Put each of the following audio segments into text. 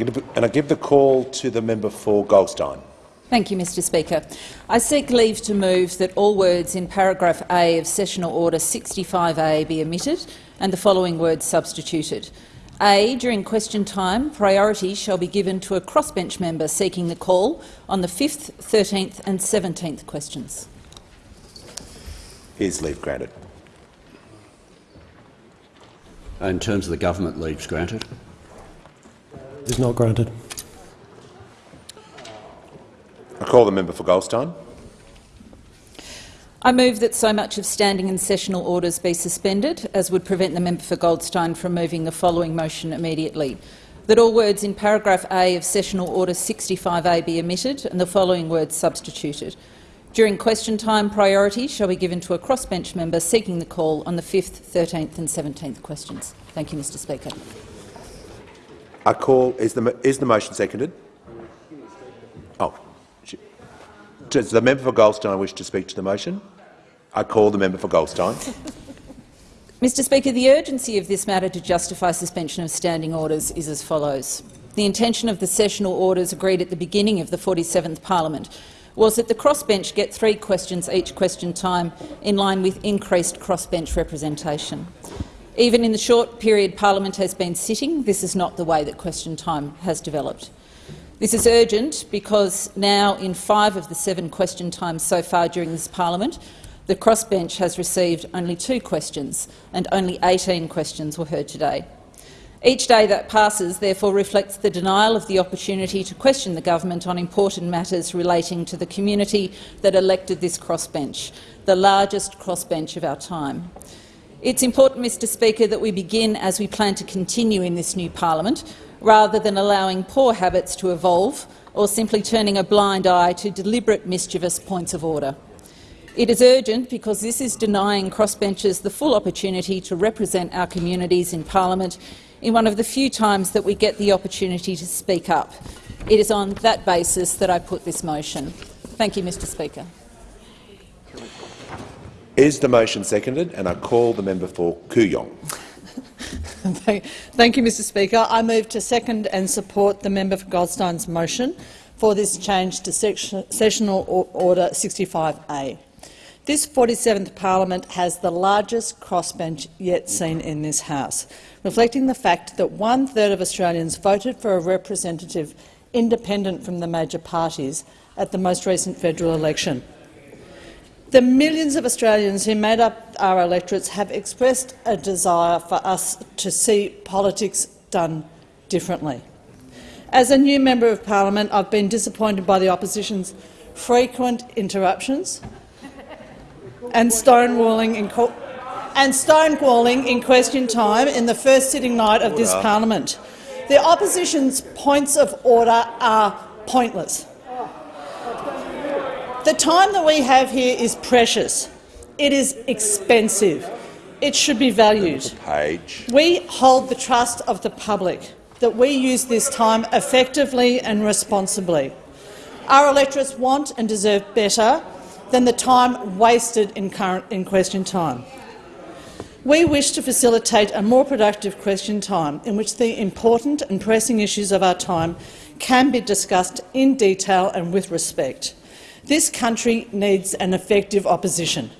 And I give the call to the member for Goldstein. Thank you, Mr Speaker. I seek leave to move that all words in paragraph A of Sessional Order 65A be omitted and the following words substituted. A. During question time, priority shall be given to a crossbench member seeking the call on the 5th, 13th and 17th questions. Is leave granted? In terms of the government, leaves granted. Is not granted. I call the member for Goldstein. I move that so much of standing and sessional orders be suspended as would prevent the member for Goldstein from moving the following motion immediately. That all words in paragraph A of sessional order 65A be omitted and the following words substituted. During question time, priority shall be given to a crossbench member seeking the call on the 5th, 13th and 17th questions. Thank you, Mr Speaker. I call. Is the is the motion seconded? Oh, does the member for Goldstein wish to speak to the motion? I call the member for Goldstein. Mr Speaker, the urgency of this matter to justify suspension of standing orders is as follows. The intention of the sessional orders agreed at the beginning of the 47th parliament was that the crossbench get three questions each question time in line with increased crossbench representation. Even in the short period parliament has been sitting, this is not the way that question time has developed. This is urgent because now, in five of the seven question times so far during this parliament, the crossbench has received only two questions, and only 18 questions were heard today. Each day that passes, therefore, reflects the denial of the opportunity to question the government on important matters relating to the community that elected this crossbench, the largest crossbench of our time. It's important, Mr Speaker, that we begin as we plan to continue in this new parliament, rather than allowing poor habits to evolve or simply turning a blind eye to deliberate mischievous points of order. It is urgent because this is denying crossbenchers the full opportunity to represent our communities in parliament in one of the few times that we get the opportunity to speak up. It is on that basis that I put this motion. Thank you, Mr Speaker. Is the motion seconded? And I call the member for Kooyong. Thank you, Mr Speaker. I move to second and support the member for Goldstein's motion for this change to Sessional Order 65A. This 47th parliament has the largest crossbench yet seen in this House, reflecting the fact that one-third of Australians voted for a representative independent from the major parties at the most recent federal election. The millions of Australians who made up our electorates have expressed a desire for us to see politics done differently. As a new member of parliament, I've been disappointed by the opposition's frequent interruptions and stonewalling in, and stonewalling in question time in the first sitting night of this parliament. The opposition's points of order are pointless. The time that we have here is precious. It is expensive. It should be valued. Page. We hold the trust of the public that we use this time effectively and responsibly. Our electorates want and deserve better than the time wasted in, current, in question time. We wish to facilitate a more productive question time in which the important and pressing issues of our time can be discussed in detail and with respect. This country needs an effective opposition,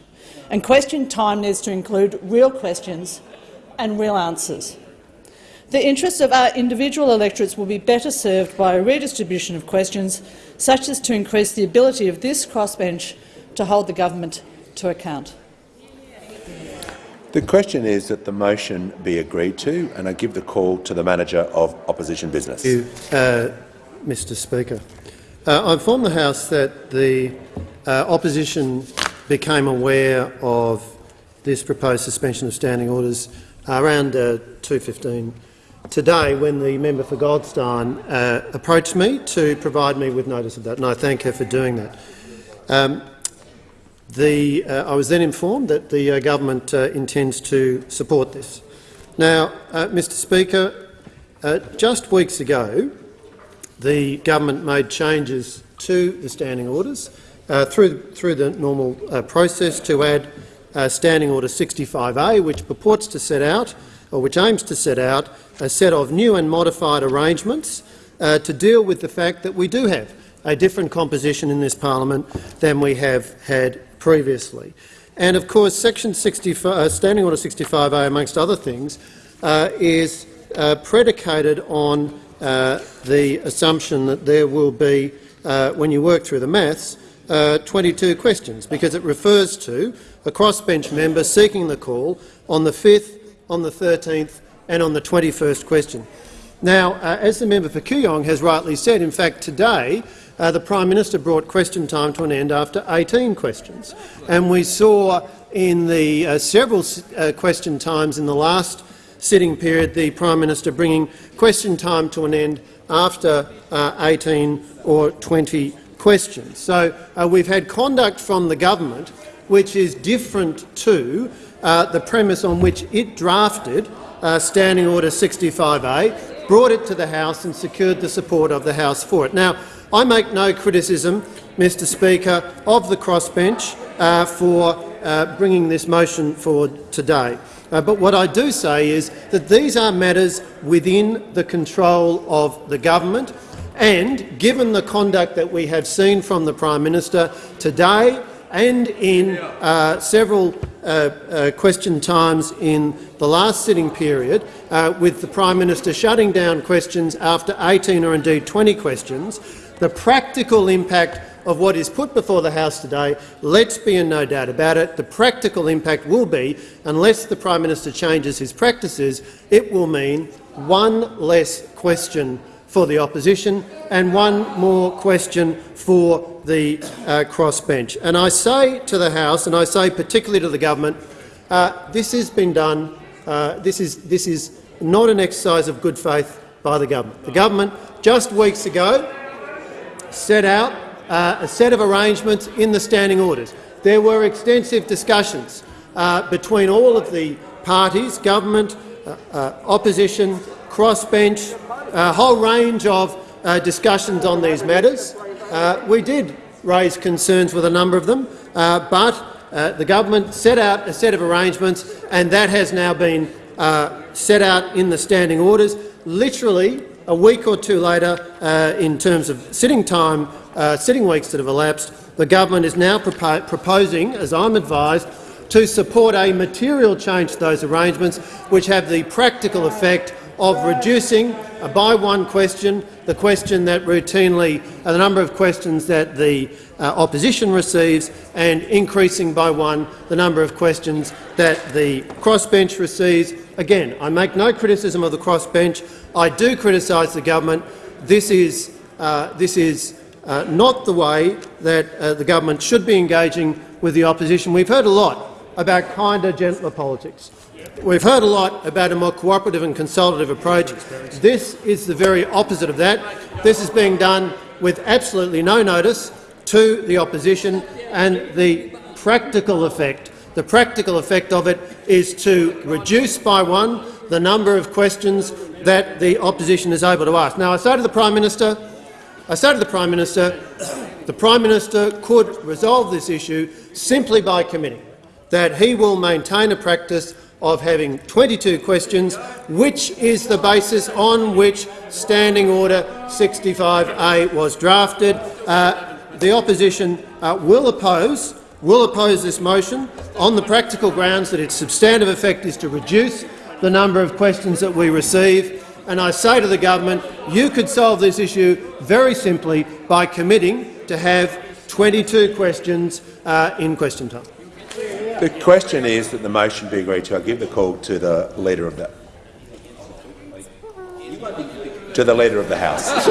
and question time needs to include real questions and real answers. The interests of our individual electorates will be better served by a redistribution of questions, such as to increase the ability of this crossbench to hold the government to account. The question is that the motion be agreed to, and I give the call to the manager of opposition business. Thank you, uh, Mr Speaker. Uh, I informed the House that the uh, opposition became aware of this proposed suspension of standing orders around uh, 2.15 today when the member for Goldstein uh, approached me to provide me with notice of that, and I thank her for doing that. Um, the, uh, I was then informed that the government intends to support this. Now, Mr Speaker, just weeks ago, the government made changes to the standing orders uh, through, through the normal uh, process to add uh, Standing Order 65A, which purports to set out, or which aims to set out, a set of new and modified arrangements uh, to deal with the fact that we do have a different composition in this parliament than we have had previously. And of course, Section 65, uh, Standing Order 65A, amongst other things, uh, is predicated on uh, the assumption that there will be, uh, when you work through the maths, uh, 22 questions, because it refers to a crossbench member seeking the call on the 5th, on the 13th and on the 21st question. Now, uh, as the member for Kooyong has rightly said, in fact today uh, the Prime Minister brought question time to an end after 18 questions. And we saw in the uh, several question times in the last sitting period the Prime Minister bringing question time to an end after uh, 18 or 20 questions. So uh, we've had conduct from the government which is different to uh, the premise on which it drafted Standing Order 65A, brought it to the House and secured the support of the House for it. Now, I make no criticism, Mr Speaker, of the crossbench uh, for uh, bringing this motion forward today. Uh, but what I do say is that these are matters within the control of the government. And, given the conduct that we have seen from the Prime Minister today and in uh, several uh, uh, question times in the last sitting period, uh, with the Prime Minister shutting down questions after 18 or indeed 20 questions, the practical impact of what is put before the House today, let's be in no doubt about it, the practical impact will be, unless the Prime Minister changes his practices, it will mean one less question for the opposition and one more question for the uh, crossbench. And I say to the House, and I say particularly to the government, uh, this has been done. Uh, this is this is not an exercise of good faith by the government. The government just weeks ago set out uh, a set of arrangements in the standing orders. There were extensive discussions uh, between all of the parties, government, uh, uh opposition, crossbench, a whole range of uh, discussions on these matters. We did raise concerns with a number of them, but the government set out a set of arrangements and that has now been set out in the standing orders. Literally a week or two later, in terms of sitting time, uh, sitting weeks that have elapsed, the government is now propo proposing, as I'm advised, to support a material change to those arrangements which have the practical effect of reducing uh, by one question the question that routinely uh, the number of questions that the uh, opposition receives and increasing by one the number of questions that the crossbench receives. Again, I make no criticism of the crossbench. I do criticise the government. This is, uh, this is uh, not the way that uh, the government should be engaging with the opposition. We've heard a lot about kinder, gentler politics. We've heard a lot about a more cooperative and consultative approach. This is the very opposite of that. This is being done with absolutely no notice to the opposition, and the practical effect, the practical effect of it is to reduce by one the number of questions that the opposition is able to ask. Now, I say to the Prime Minister, I say to the Prime Minister, the Prime Minister could resolve this issue simply by committing that he will maintain a practice of having 22 questions, which is the basis on which Standing Order 65A was drafted. Uh, the opposition uh, will oppose will oppose this motion on the practical grounds that its substantive effect is to reduce the number of questions that we receive. And I say to the government, you could solve this issue very simply by committing to have 22 questions uh, in question time. The question is that the motion be agreed to. I give the call to the leader of the to the leader of the House.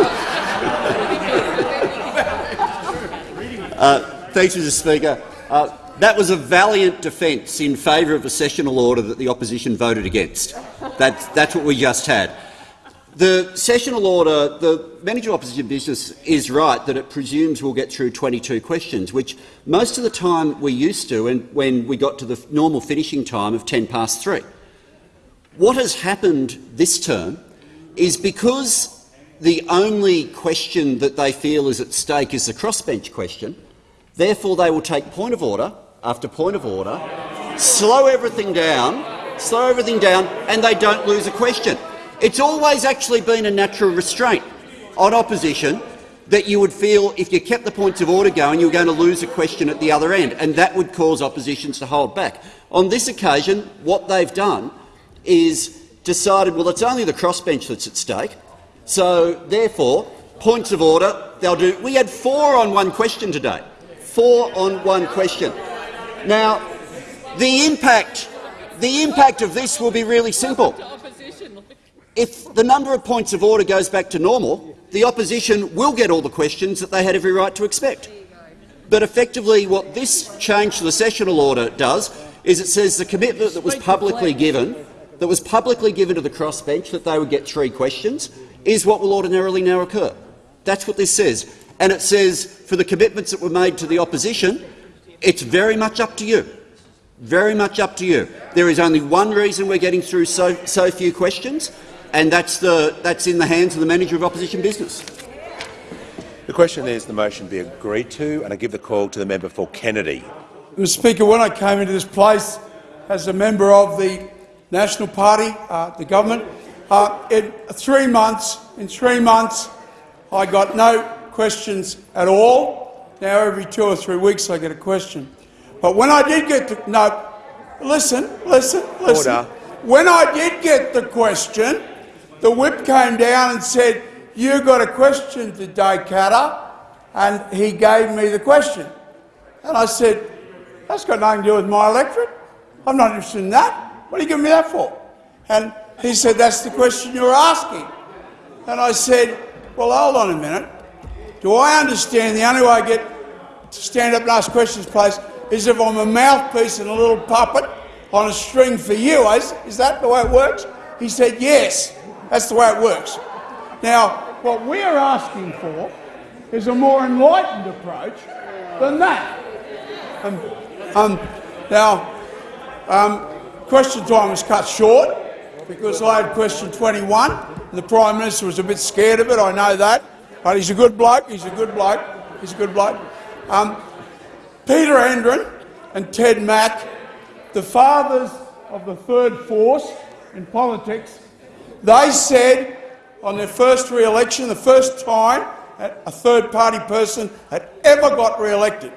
uh, thanks, Mr. Speaker. Uh, that was a valiant defence in favour of a sessional order that the opposition voted against. That's, that's what we just had. The sessional order, the manager of opposition business is right that it presumes we'll get through 22 questions, which most of the time we used to and when we got to the normal finishing time of 10 past 3. What has happened this term is because the only question that they feel is at stake is the crossbench question, therefore they will take point of order after point of order, slow everything down, slow everything down, and they don't lose a question. It's always actually been a natural restraint. on opposition that you would feel if you kept the points of order going, you were going to lose a question at the other end, and that would cause oppositions to hold back. On this occasion, what they've done is decided, well, it's only the crossbench that's at stake, so therefore, points of order, they'll do. We had four on one question today. Four on one question. Now, the impact, the impact of this will be really simple. If the number of points of order goes back to normal, the opposition will get all the questions that they had every right to expect. But effectively what this change to the sessional order does is it says the commitment that was publicly given that was publicly given to the crossbench that they would get three questions is what will ordinarily now occur. That's what this says. And it says for the commitments that were made to the opposition, it's very much up to you. Very much up to you. There is only one reason we're getting through so, so few questions, and that's, the, that's in the hands of the manager of opposition business. The question is the motion be agreed to, and I give the call to the member for Kennedy. Mr Speaker, when I came into this place as a member of the National Party, uh, the government, uh, in three months, in three months, I got no questions at all. Now every two or three weeks I get a question. But when I did get the no, listen, listen, listen. Order. When I did get the question, the whip came down and said, "You got a question today, Katter," and he gave me the question, and I said, "That's got nothing to do with my electorate. I'm not interested in that. What are you giving me that for?" And he said, "That's the question you're asking." And I said, "Well, hold on a minute. Do I understand the only way I get to stand up and ask questions, please, is if I'm a mouthpiece and a little puppet on a string for you. Is, is that the way it works? He said, yes, that's the way it works. Now, what we're asking for is a more enlightened approach than that. Um, um, now, um, question time was cut short because I had question 21 and the Prime Minister was a bit scared of it, I know that. But he's a good bloke, he's a good bloke, he's a good bloke. Um, Peter Andren and Ted Mack, the fathers of the third force in politics, they said on their first re-election, the first time a third-party person had ever got re-elected,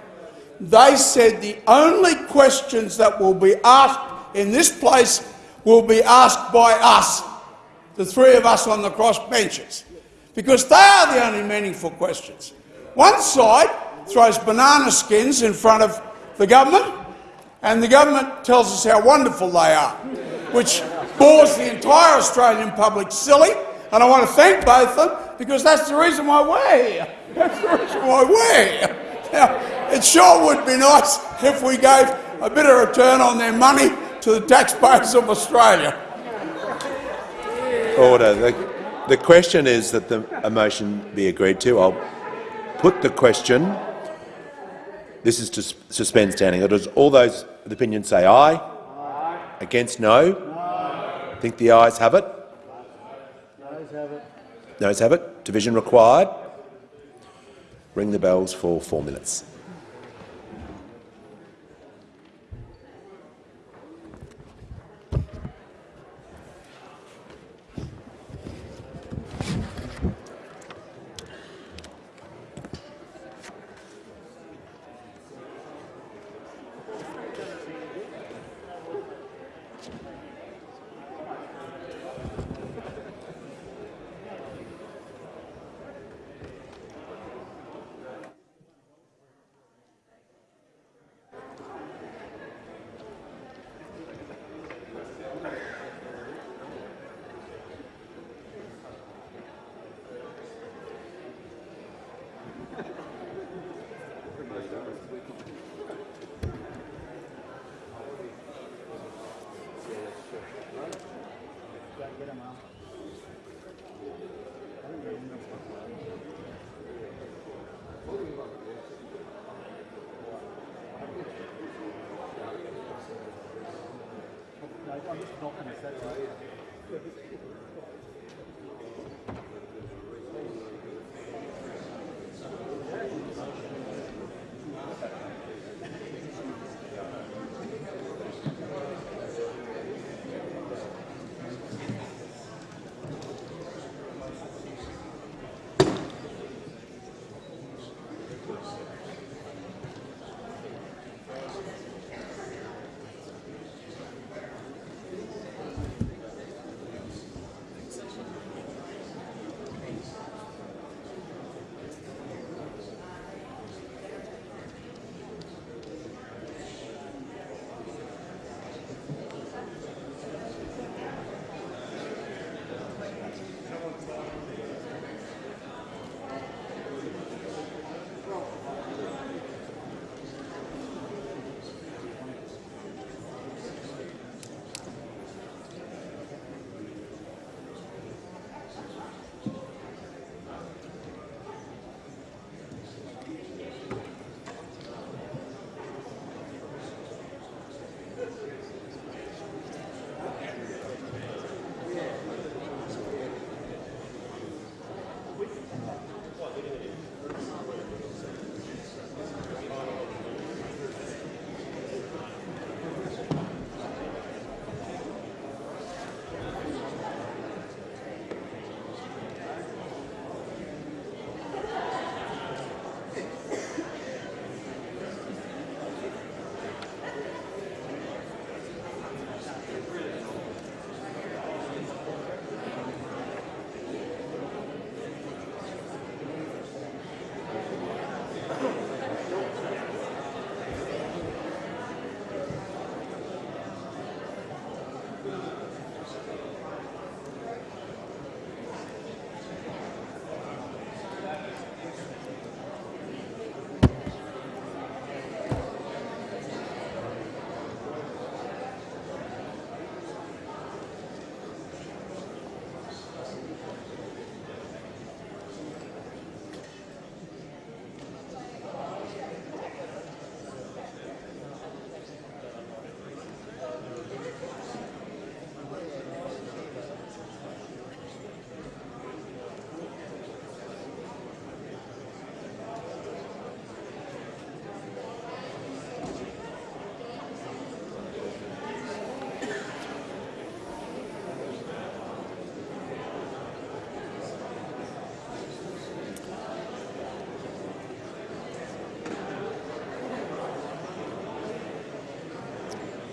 they said the only questions that will be asked in this place will be asked by us, the three of us on the cross benches, because they are the only meaningful questions. One side throws banana skins in front of the government, and the government tells us how wonderful they are, which bores the entire Australian public silly. And I want to thank both of them because that's the reason why we're here. That's the reason why we're here. Now, it sure would be nice if we gave a bit of return on their money to the taxpayers of Australia. Order. The, the question is that the a motion be agreed to. I'll put the question. This is to suspend standing orders. All those with opinion say aye. aye. Against no. No. Think the ayes have it. Noes have it. Noes have it. Division required. Ring the bells for four minutes.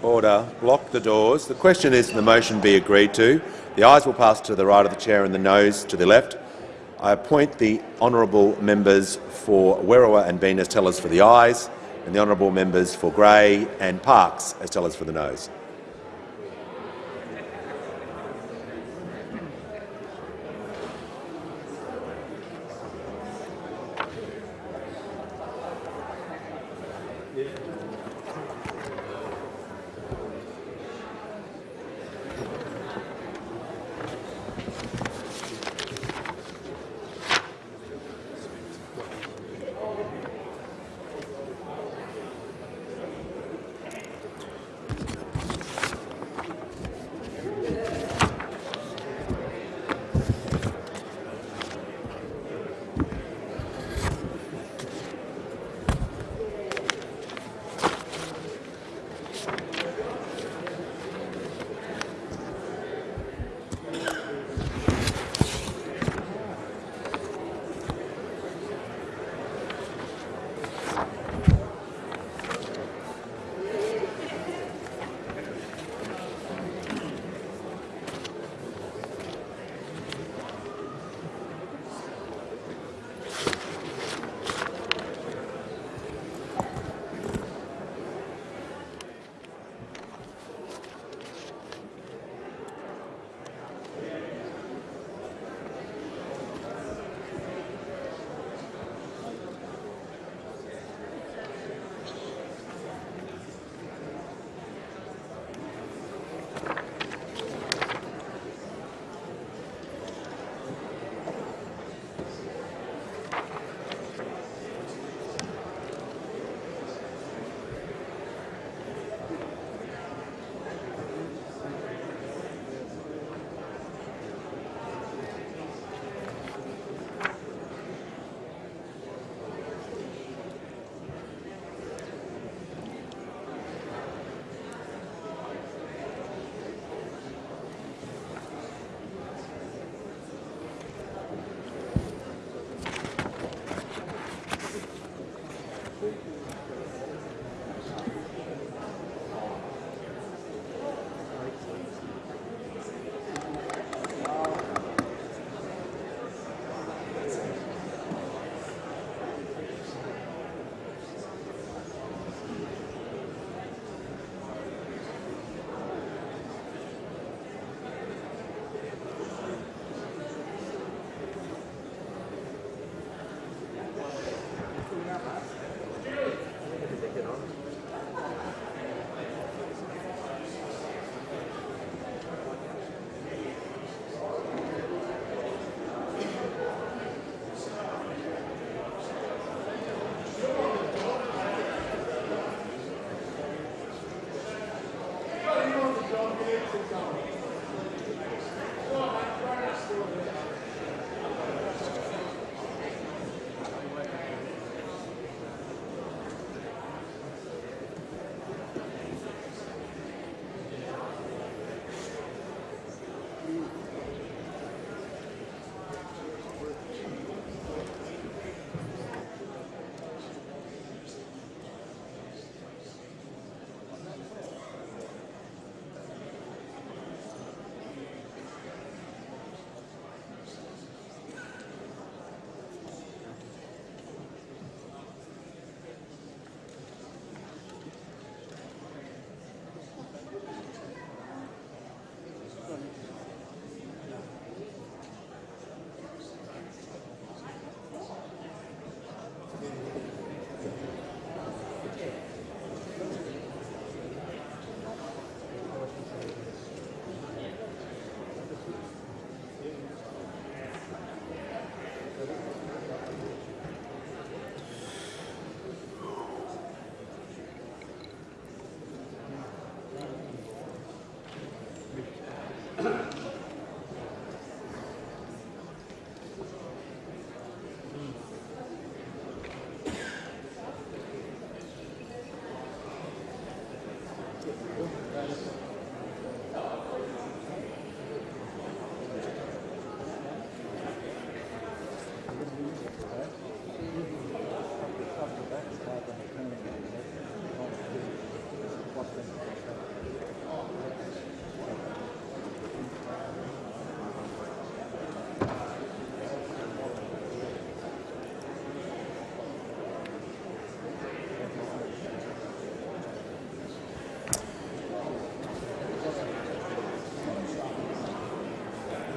Order. Block the doors. The question is the motion be agreed to. The ayes will pass to the right of the chair and the noes to the left. I appoint the honourable members for Werriwa and Bean as tellers for the ayes and the honourable members for Grey and Parkes as tellers for the noes.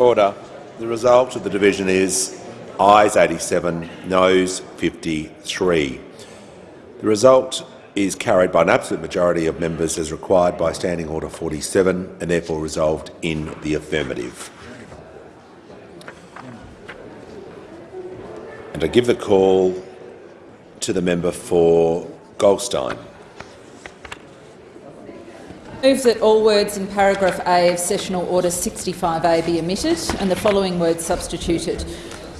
Order. The result of the division is ayes 87, noes 53. The result is carried by an absolute majority of members as required by Standing Order 47 and therefore resolved in the affirmative. And I give the call to the member for Goldstein. Move that all words in paragraph A of Sessional Order 65A be omitted and the following words substituted.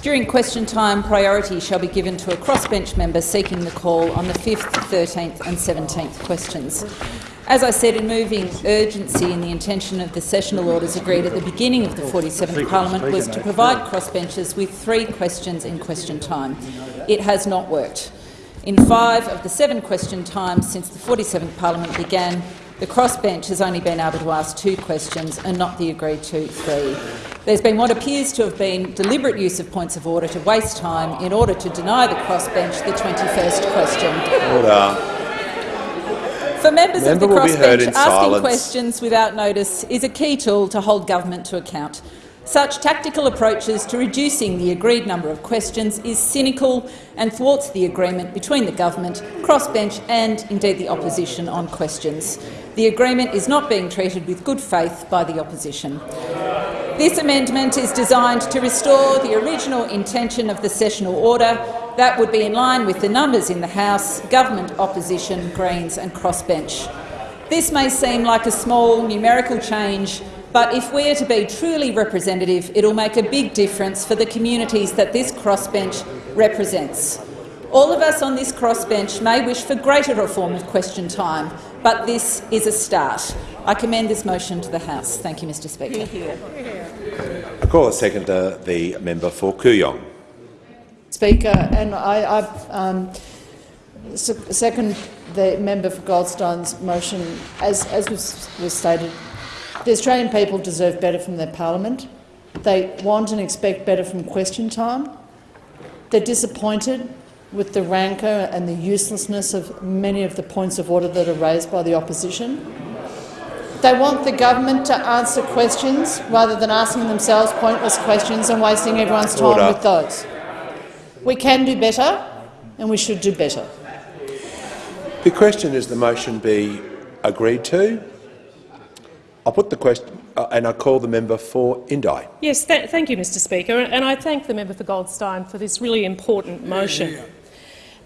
During question time, priority shall be given to a crossbench member seeking the call on the 5th, 13th and 17th questions. As I said, in moving urgency in the intention of the sessional orders agreed at the beginning of the 47th Parliament was to provide crossbenchers with three questions in question time. It has not worked. In five of the seven question times since the 47th Parliament began, the crossbench has only been able to ask two questions and not the agreed to three. There's been what appears to have been deliberate use of points of order to waste time in order to deny the crossbench the 21st question. Order. For members Member of the will be heard crossbench, asking silence. questions without notice is a key tool to hold government to account. Such tactical approaches to reducing the agreed number of questions is cynical and thwarts the agreement between the government, crossbench and indeed the opposition on questions. The agreement is not being treated with good faith by the opposition. This amendment is designed to restore the original intention of the sessional order. That would be in line with the numbers in the House, government opposition, Greens and crossbench. This may seem like a small numerical change, but if we are to be truly representative, it will make a big difference for the communities that this crossbench represents. All of us on this crossbench may wish for greater reform of question time, but this is a start. I commend this motion to the House. Thank you, Mr Speaker. I call a second to the member for Kooyong. Speaker, and I, I um, second the member for Goldstein's motion. As, as was, was stated, the Australian people deserve better from their parliament. They want and expect better from question time. They're disappointed with the rancour and the uselessness of many of the points of order that are raised by the opposition. They want the government to answer questions rather than asking themselves pointless questions and wasting everyone's time Order. with those. We can do better, and we should do better. The question is the motion be agreed to. I'll put the question uh, and I call the member for Indi. Yes, th thank you, Mr Speaker, and I thank the member for Goldstein for this really important motion.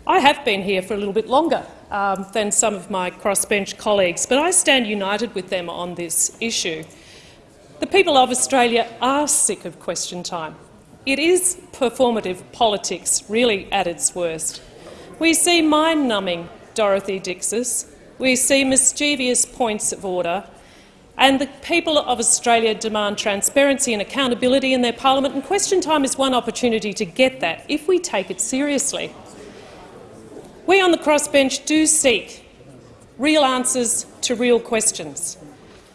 I have been here for a little bit longer um, than some of my crossbench colleagues, but I stand united with them on this issue. The people of Australia are sick of question time. It is performative politics, really at its worst. We see mind-numbing Dorothy Dixes, we see mischievous points of order, and the people of Australia demand transparency and accountability in their parliament, and question time is one opportunity to get that if we take it seriously. We on the crossbench do seek real answers to real questions.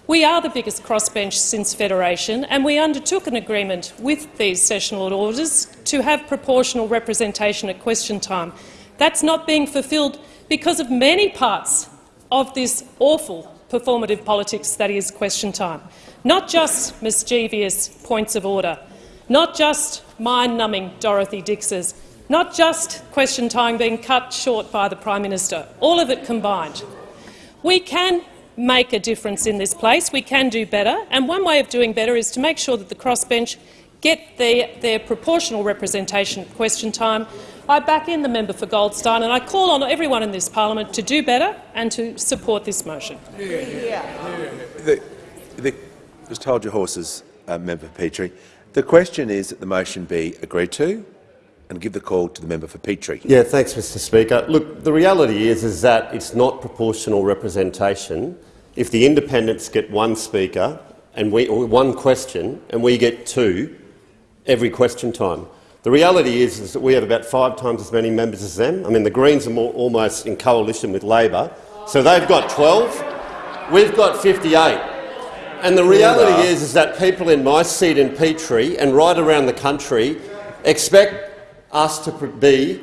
We are the biggest crossbench since Federation, and we undertook an agreement with these sessional orders to have proportional representation at question time. That's not being fulfilled because of many parts of this awful performative politics that is question time. Not just mischievous points of order, not just mind-numbing Dorothy Dixes, not just question time being cut short by the Prime Minister, all of it combined. We can make a difference in this place, we can do better, and one way of doing better is to make sure that the crossbench get their, their proportional representation at question time. I back in the member for Goldstein and I call on everyone in this parliament to do better and to support this motion. The, the, just hold your horses, uh, member Petrie. The question is that the motion be agreed to and give the call to the member for Petrie. Yeah, thanks, Mr Speaker. Look, the reality is, is that it's not proportional representation if the independents get one speaker and we, or one question and we get two every question time. The reality is, is that we have about five times as many members as them. I mean, the Greens are more, almost in coalition with Labor, so they've got 12. We've got 58. And the reality is, is that people in my seat in Petrie and right around the country expect us to be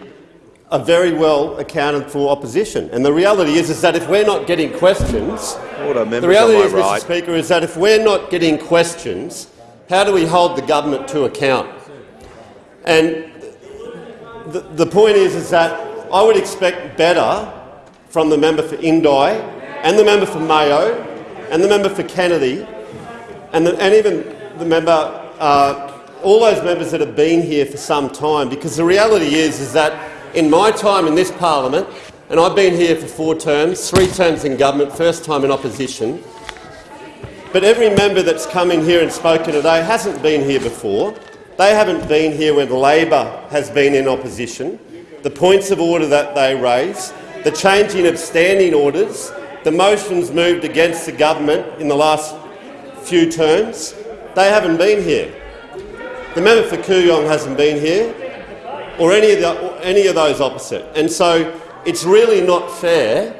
a very well accounted for opposition. And the reality is, is that if we're not getting questions, Order, the reality is, my Mr. Speaker, is that if we're not getting questions, How do we hold the government to account? And the, the point is, is that I would expect better from the member for Indi and the member for Mayo and the member for Kennedy and, the, and even the member, uh, all those members that have been here for some time, because the reality is, is that in my time in this parliament, and I've been here for four terms, three terms in government, first time in opposition, but every member that's come in here and spoken today hasn't been here before. They haven't been here when Labor has been in opposition. The points of order that they raise, the changing of standing orders, the motions moved against the government in the last few terms, they haven't been here. The member for Kooyong hasn't been here, or any of, the, or any of those opposite. And so it's really not fair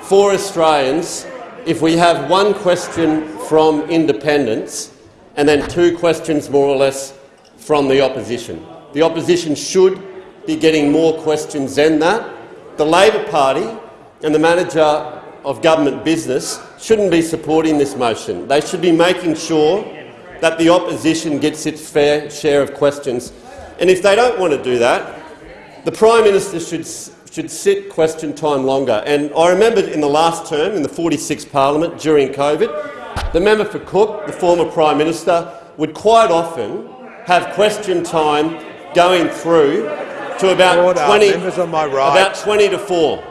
for Australians if we have one question from independents and then two questions more or less from the opposition. The opposition should be getting more questions than that. The Labor Party and the manager of government business shouldn't be supporting this motion. They should be making sure that the opposition gets its fair share of questions. And if they don't want to do that, the Prime Minister should should sit question time longer. And I remember in the last term, in the 46th parliament during COVID, the member for Cook, the former Prime Minister, would quite often have question time going through to about Order. 20, on my right. about 20 to 4.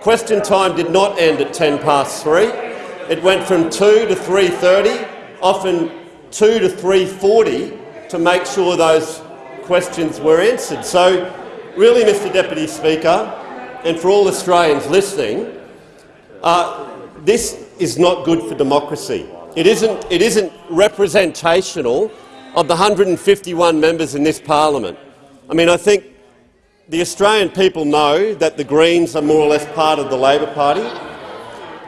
Question time did not end at 10 past 3. It went from 2 to 3.30, often 2 to 3.40 to make sure those questions were answered. So really, Mr Deputy Speaker, and for all Australians listening, uh, this is not good for democracy. It isn't, it isn't representational of the 151 members in this parliament. I mean, I think the Australian people know that the Greens are more or less part of the Labor Party,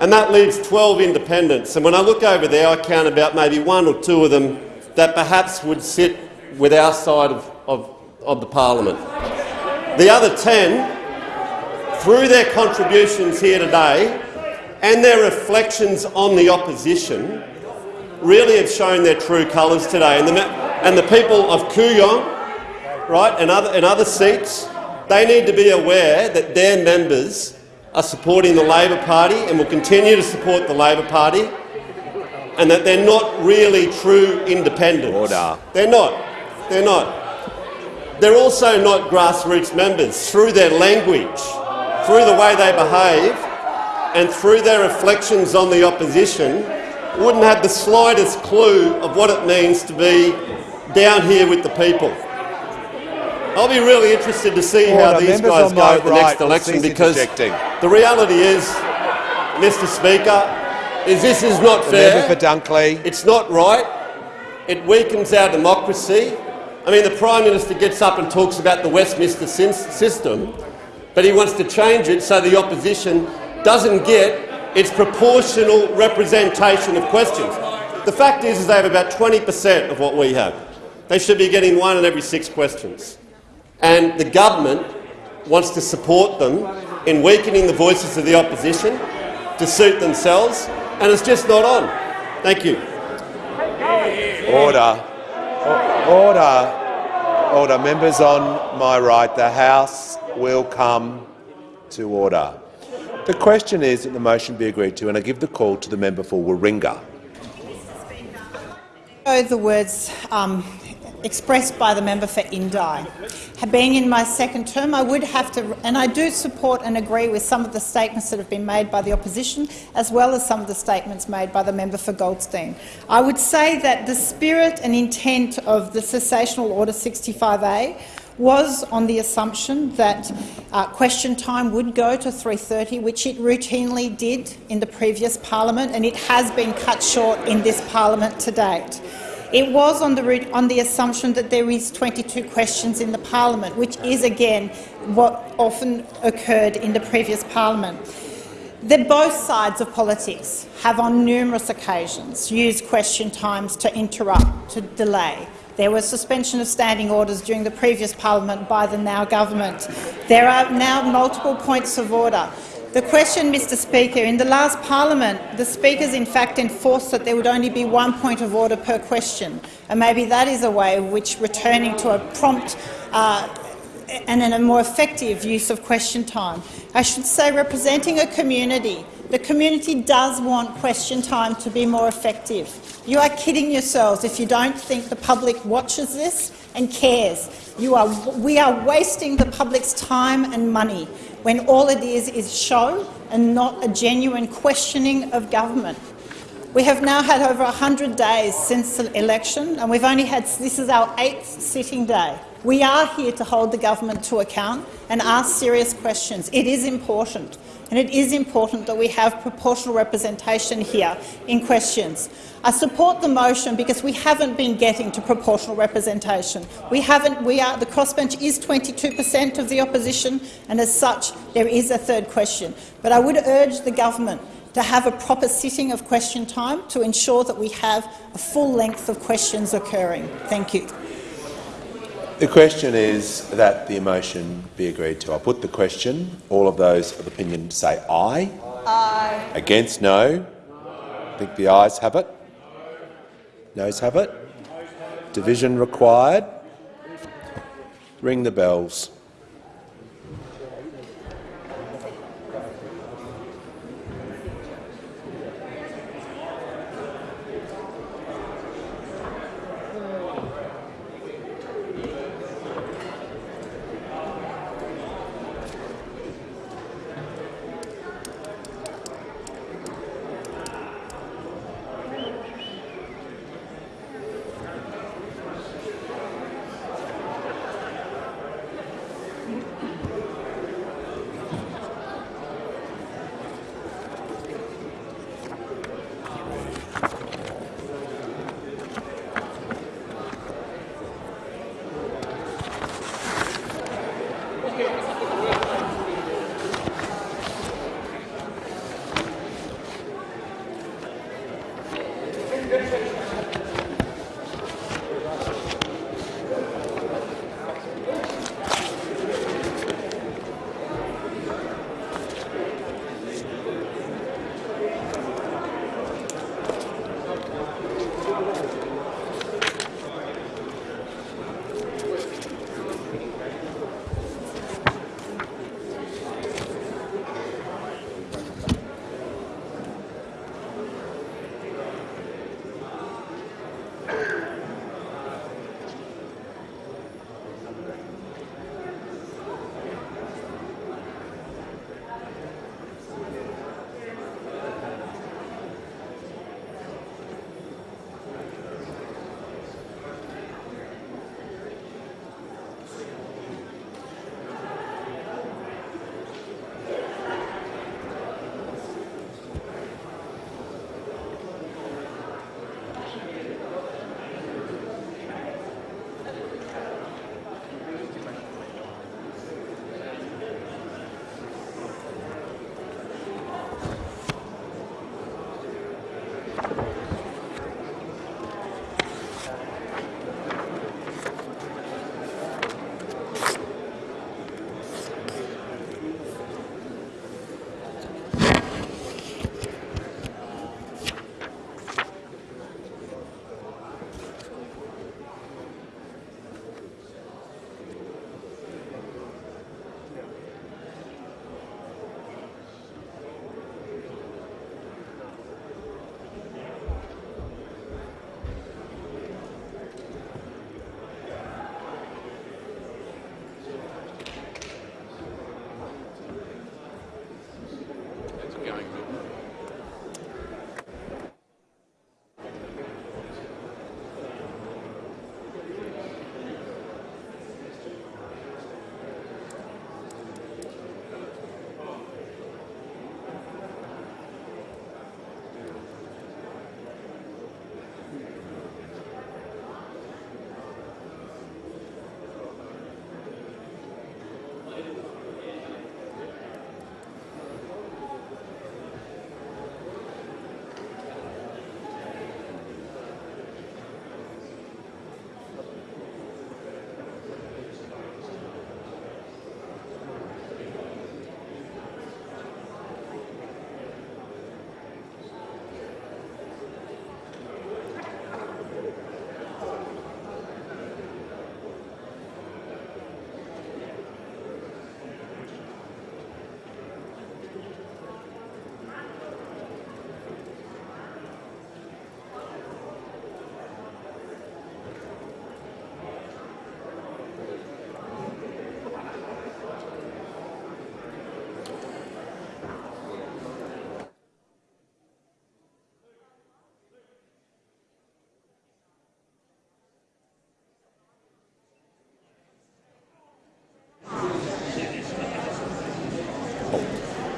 and that leaves 12 independents. And when I look over there, I count about maybe one or two of them that perhaps would sit with our side of, of, of the parliament. The other 10, through their contributions here today and their reflections on the opposition, really have shown their true colours today. And the, and the people of Kooyong right, and other, and other seats, they need to be aware that their members are supporting the Labor Party and will continue to support the Labor Party, and that they're not really true independents. Order. They're not. They're not. They're also not grassroots members through their language, through the way they behave, and through their reflections on the opposition, wouldn't have the slightest clue of what it means to be down here with the people. I'll be really interested to see how these Members guys go at the right next election because the reality is, Mr Speaker, is this is not The fair. member for Dunkley. It's not right. It weakens our democracy. I mean, the Prime Minister gets up and talks about the Westminster system, but he wants to change it so the opposition doesn't get its proportional representation of questions. The fact is, is they have about 20 per cent of what we have. They should be getting one in every six questions. And the government wants to support them in weakening the voices of the opposition to suit themselves, and it's just not on. Thank you. Order. Order. Order. Members on my right, the House will come to order. The question is that the motion be agreed to, and I give the call to the member for Warringah. echo the words um, expressed by the member for Indi. Being in my second term, I would have to, and I do support and agree with some of the statements that have been made by the opposition, as well as some of the statements made by the member for Goldstein. I would say that the spirit and intent of the sessional order 65A was on the assumption that uh, question time would go to 3.30, which it routinely did in the previous parliament, and it has been cut short in this parliament to date. It was on the, route- on the assumption that there is 22 questions in the parliament, which is, again, what often occurred in the previous parliament. The both sides of politics have on numerous occasions used question times to interrupt, to delay. There was suspension of standing orders during the previous parliament by the now government. There are now multiple points of order. The question, Mr Speaker, in the last parliament, the speakers in fact enforced that there would only be one point of order per question, and maybe that is a way of which returning to a prompt uh, and a more effective use of question time. I should say, representing a community, the community does want question time to be more effective. You are kidding yourselves if you don't think the public watches this and cares. You are, we are wasting the public's time and money when all it is is show and not a genuine questioning of government. We have now had over 100 days since the election, and we've only had this is our eighth sitting day. We are here to hold the government to account and ask serious questions. It is important, and it is important that we have proportional representation here in questions. I support the motion because we haven't been getting to proportional representation. We haven't. We are the crossbench is 22 per cent of the opposition, and as such, there is a third question. But I would urge the government to have a proper sitting of question time to ensure that we have a full length of questions occurring. Thank you. The question is that the motion be agreed to. I'll put the question. All of those of opinion say aye. Aye. Against, no. I think the ayes have it. Noes have it. Division required. Ring the bells.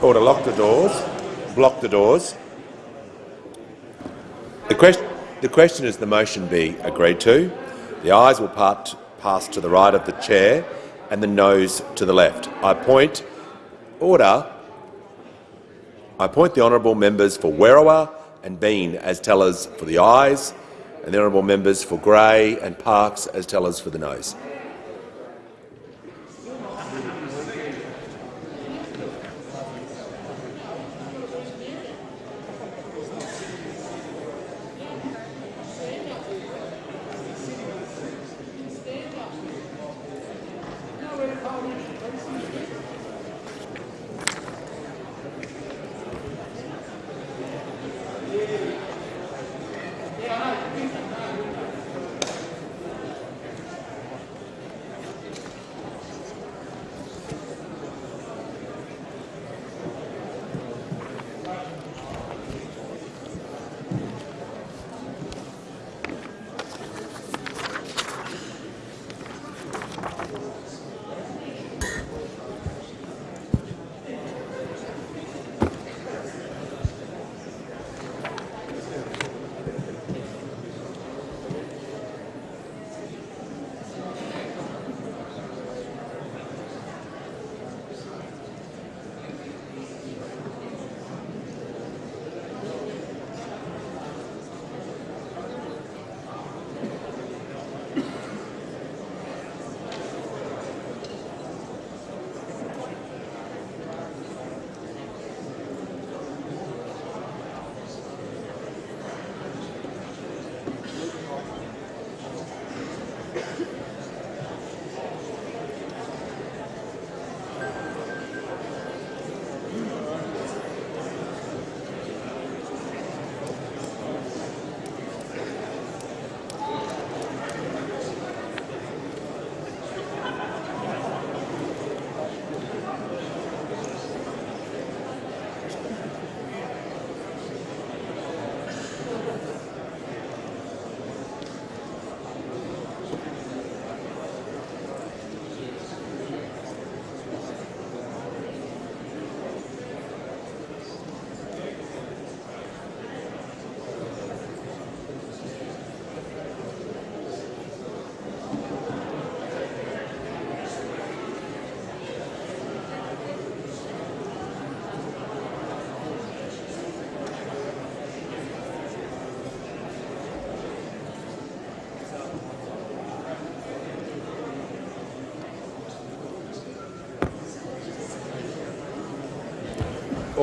Oh, order. Lock the doors. Block the doors. The, quest the question is the motion be agreed to. The ayes will part pass to the right of the chair and the noes to the left. I point order. I appoint the honourable members for Werriwa and Bean as tellers for the ayes, and the honourable members for Grey and Parkes as tellers for the noes.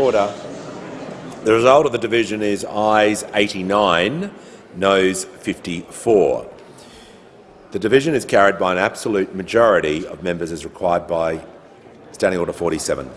Order. The result of the division is ayes 89, noes 54. The division is carried by an absolute majority of members as required by Standing Order 47.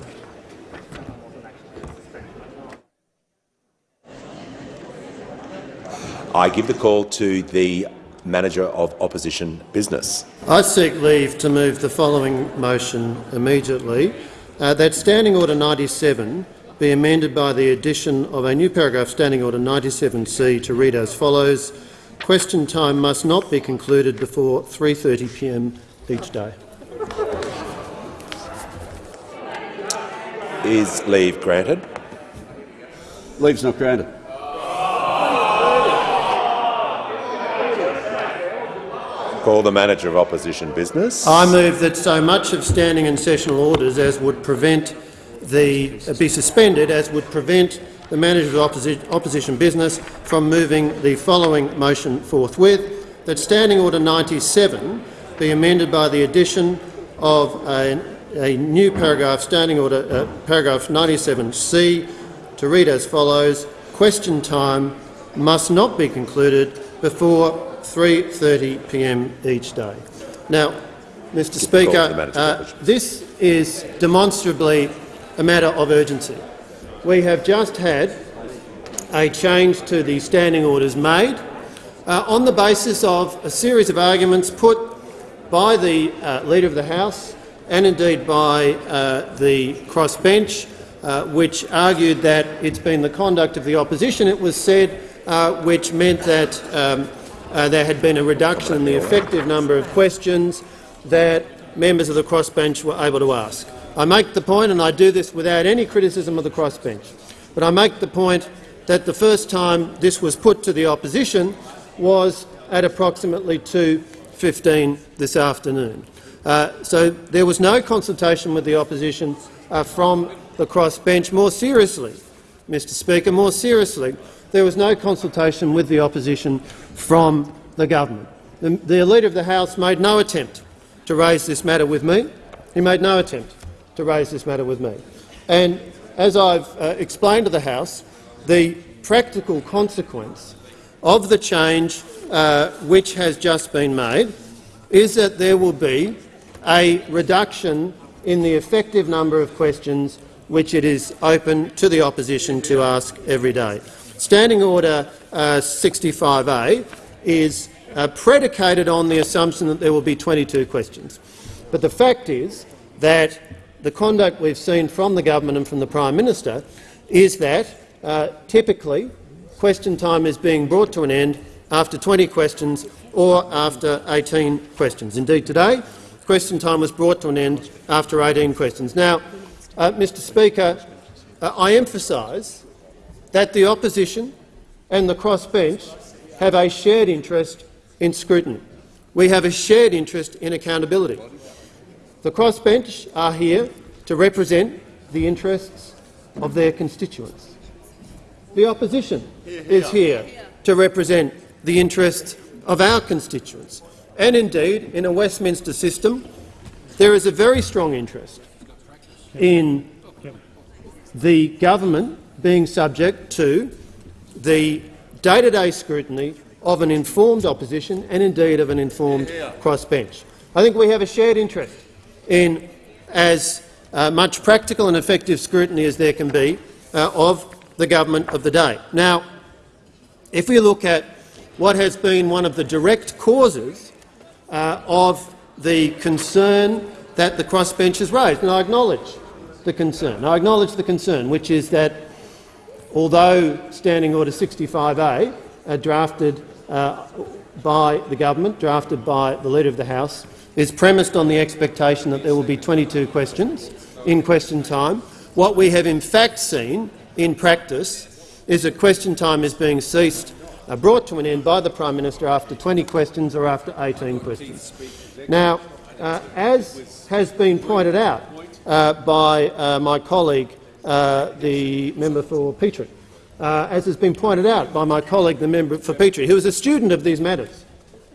I give the call to the Manager of Opposition Business. I seek leave to move the following motion immediately, uh, that Standing Order 97 be amended by the addition of a new paragraph Standing Order 97C to read as follows. Question time must not be concluded before 3.30pm each day. Is leave granted? Leave's not granted. Call the Manager of Opposition Business. I move that so much of standing and sessional orders as would prevent the uh, be suspended as would prevent the manager of opposi opposition business from moving the following motion forthwith, that Standing Order 97 be amended by the addition of a, a new paragraph, Standing Order uh, paragraph 97C, to read as follows, question time must not be concluded before 3.30pm each day. Now, Mr Speaker, uh, this is demonstrably a matter of urgency. We have just had a change to the standing orders made uh, on the basis of a series of arguments put by the uh, Leader of the House and indeed by uh, the crossbench, uh, which argued that it's been the conduct of the opposition, it was said, uh, which meant that um, uh, there had been a reduction in the effective number of questions that members of the crossbench were able to ask. I make the point, and I do this without any criticism of the crossbench, but I make the point that the first time this was put to the opposition was at approximately 2.15 this afternoon. Uh, so there was no consultation with the opposition uh, from the crossbench. More seriously, Mr Speaker, more seriously, there was no consultation with the opposition from the government. The, the Leader of the House made no attempt to raise this matter with me. He made no attempt to raise this matter with me. And as I've uh, explained to the House, the practical consequence of the change uh, which has just been made is that there will be a reduction in the effective number of questions which it is open to the opposition to ask every day. Standing Order uh, 65A is uh, predicated on the assumption that there will be 22 questions. But the fact is that the conduct we've seen from the government and from the Prime Minister is that uh, typically question time is being brought to an end after 20 questions or after 18 questions. Indeed, today, question time was brought to an end after 18 questions. Now, uh, Mr Speaker, uh, I emphasise that the opposition and the crossbench have a shared interest in scrutiny. We have a shared interest in accountability. The crossbench are here to represent the interests of their constituents. The opposition is here to represent the interests of our constituents. And indeed, in a Westminster system, there is a very strong interest in the government being subject to the day-to-day -day scrutiny of an informed opposition and indeed of an informed crossbench. I think we have a shared interest in as uh, much practical and effective scrutiny as there can be uh, of the government of the day. Now, if we look at what has been one of the direct causes uh, of the concern that the crossbench has raised, and I acknowledge the concern. I acknowledge the concern, which is that although Standing Order 65A, uh, drafted uh, by the government, drafted by the Leader of the House, is premised on the expectation that there will be 22 questions in question time. What we have in fact seen in practice is that question time is being ceased, uh, brought to an end by the Prime Minister after 20 questions or after 18 questions. Now, uh, as has been pointed out uh, by uh, my colleague, uh, the member for Petrie, uh, as has been pointed out by my colleague, the member for Petrie, who is a student of these matters,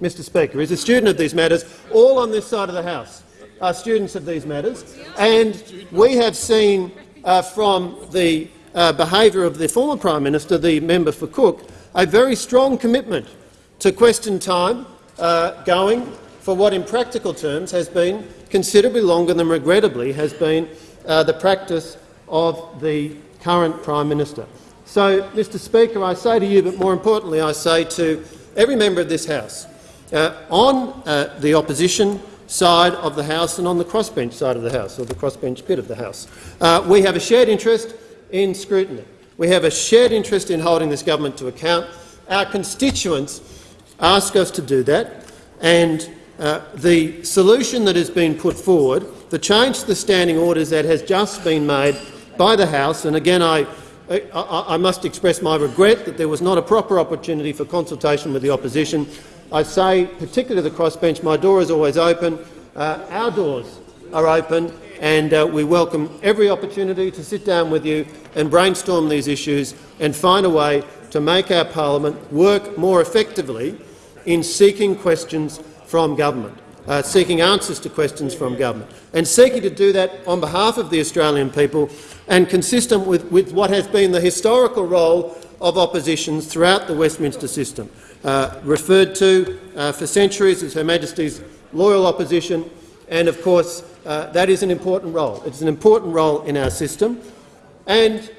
Mr Speaker, is a student of these matters, all on this side of the House are students of these matters, and we have seen uh, from the uh, behaviour of the former Prime Minister, the member for Cook, a very strong commitment to question time uh, going for what in practical terms has been considerably longer than regrettably has been uh, the practice of the current Prime Minister. So, Mr Speaker, I say to you, but more importantly I say to every member of this House, uh, on uh, the opposition side of the House and on the crossbench side of the House, or the crossbench bit of the House, uh, we have a shared interest in scrutiny. We have a shared interest in holding this government to account. Our constituents ask us to do that, and uh, the solution that has been put forward, the change to the standing orders that has just been made by the House, and again I I, I must express my regret that there was not a proper opportunity for consultation with the opposition. I say, particularly to the crossbench, my door is always open. Uh, our doors are open, and uh, we welcome every opportunity to sit down with you and brainstorm these issues and find a way to make our parliament work more effectively in seeking questions from government, uh, seeking answers to questions from government, and seeking to do that on behalf of the Australian people and consistent with, with what has been the historical role of oppositions throughout the Westminster system, uh, referred to uh, for centuries as Her Majesty's loyal opposition, and of course uh, that is an important role. It's an important role in our system, and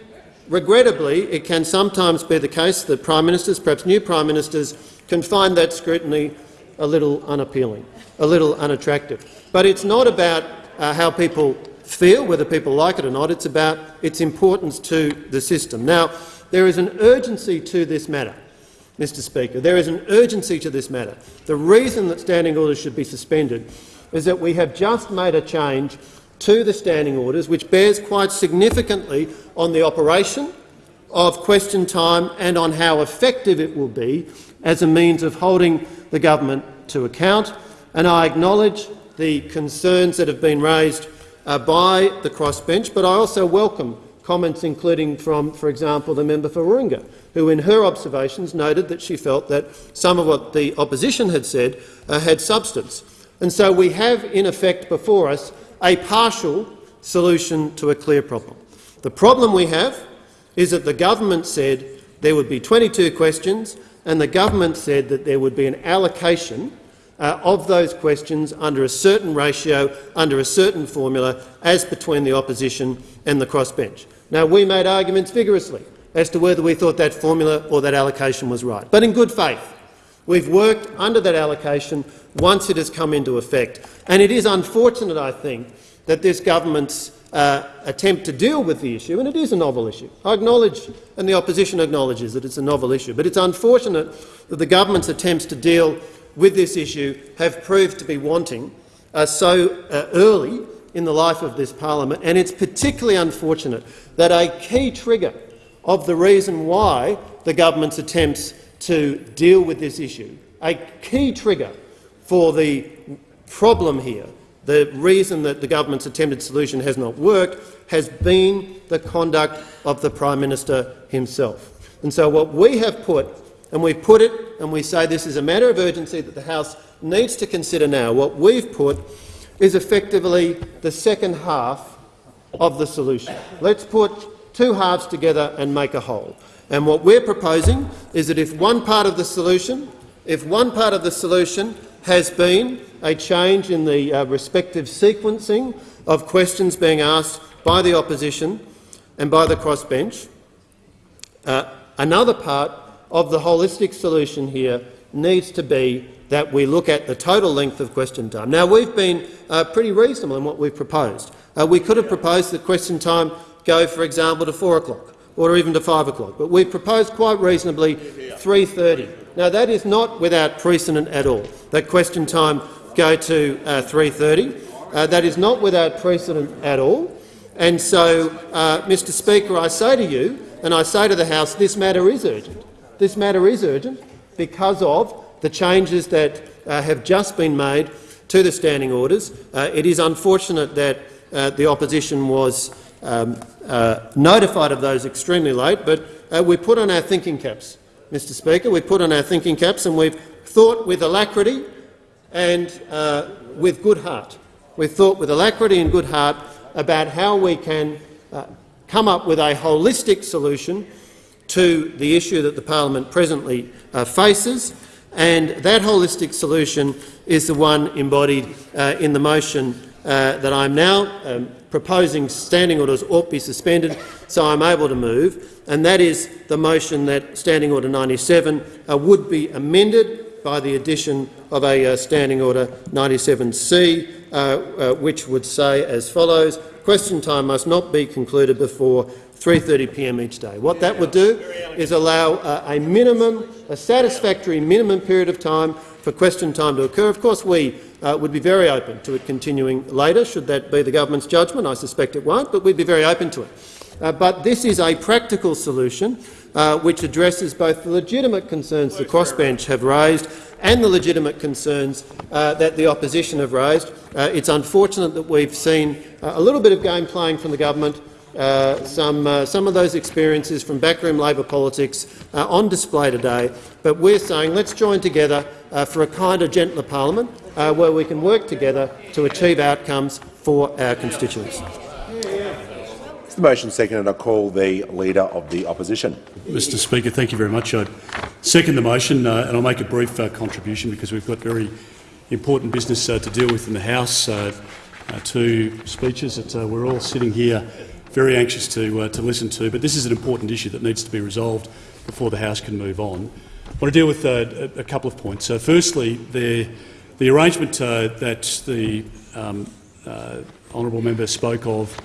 regrettably it can sometimes be the case that Prime Ministers, perhaps new Prime Ministers, can find that scrutiny a little unappealing, a little unattractive. But it's not about uh, how people feel, whether people like it or not. It's about its importance to the system. Now, there is an urgency to this matter, Mr Speaker. There is an urgency to this matter. The reason that standing orders should be suspended is that we have just made a change to the standing orders, which bears quite significantly on the operation of question time and on how effective it will be as a means of holding the government to account. And I acknowledge the concerns that have been raised uh, by the crossbench, but I also welcome comments including from, for example, the member for Warringah, who in her observations noted that she felt that some of what the opposition had said uh, had substance. And so we have, in effect, before us a partial solution to a clear problem. The problem we have is that the government said there would be 22 questions and the government said that there would be an allocation uh, of those questions under a certain ratio, under a certain formula, as between the opposition and the crossbench. Now, we made arguments vigorously as to whether we thought that formula or that allocation was right, but in good faith. We've worked under that allocation once it has come into effect. And it is unfortunate, I think, that this government's uh, attempt to deal with the issue, and it is a novel issue. I acknowledge, and the opposition acknowledges that it's a novel issue, but it's unfortunate that the government's attempts to deal with this issue have proved to be wanting uh, so uh, early in the life of this parliament, and it's particularly unfortunate that a key trigger of the reason why the government's attempts to deal with this issue, a key trigger for the problem here, the reason that the government's attempted solution has not worked, has been the conduct of the Prime Minister himself. And so what we have put and we put it and we say this is a matter of urgency that the House needs to consider now. What we've put is effectively the second half of the solution. Let's put two halves together and make a whole. And what we're proposing is that if one part of the solution, if one part of the solution has been a change in the uh, respective sequencing of questions being asked by the opposition and by the crossbench, uh, another part of the holistic solution here needs to be that we look at the total length of question time. Now, we've been uh, pretty reasonable in what we've proposed. Uh, we could have proposed that question time go, for example, to 4 o'clock or even to 5 o'clock, but we've proposed quite reasonably 3.30. Now, that is not without precedent at all, that question time go to uh, 3.30. Uh, that is not without precedent at all. And so, uh, Mr Speaker, I say to you, and I say to the House, this matter is urgent. This matter is urgent because of the changes that uh, have just been made to the standing orders. Uh, it is unfortunate that the opposition was um, uh, notified of those extremely late, but uh, we put on our thinking caps, Mr Speaker. We put on our thinking caps and we've thought with alacrity and uh, with good heart. We've thought with alacrity and good heart about how we can come up with a holistic solution to the issue that the parliament presently uh, faces, and that holistic solution is the one embodied uh, in the motion uh, that I'm now um, proposing standing orders ought be suspended, so I'm able to move, and that is the motion that Standing Order 97 uh, would be amended by the addition of a uh, Standing Order 97C, uh, which would say as follows, question time must not be concluded before 3.30 p.m. each day. What that would do is allow uh, a minimum, a satisfactory minimum period of time for question time to occur. Of course, we uh, would be very open to it continuing later, should that be the government's judgment. I suspect it won't, but we'd be very open to it. Uh, but this is a practical solution uh, which addresses both the legitimate concerns the crossbench have raised and the legitimate concerns uh, that the opposition have raised. Uh, it's unfortunate that we've seen a little bit of game playing from the government uh, some, uh, some of those experiences from backroom Labor politics uh, on display today, but we're saying let's join together uh, for a kinder, gentler parliament uh, where we can work together to achieve outcomes for our constituents. Is the motion seconded? I call the Leader of the Opposition. Mr Speaker, thank you very much. I second the motion and I'll make a brief contribution because we've got very important business to deal with in the House. two speeches that we're all sitting here very anxious to, uh, to listen to, but this is an important issue that needs to be resolved before the House can move on. I want to deal with uh, a, couple of points. So firstly, the, the arrangement uh, that the um, uh, honourable member spoke of,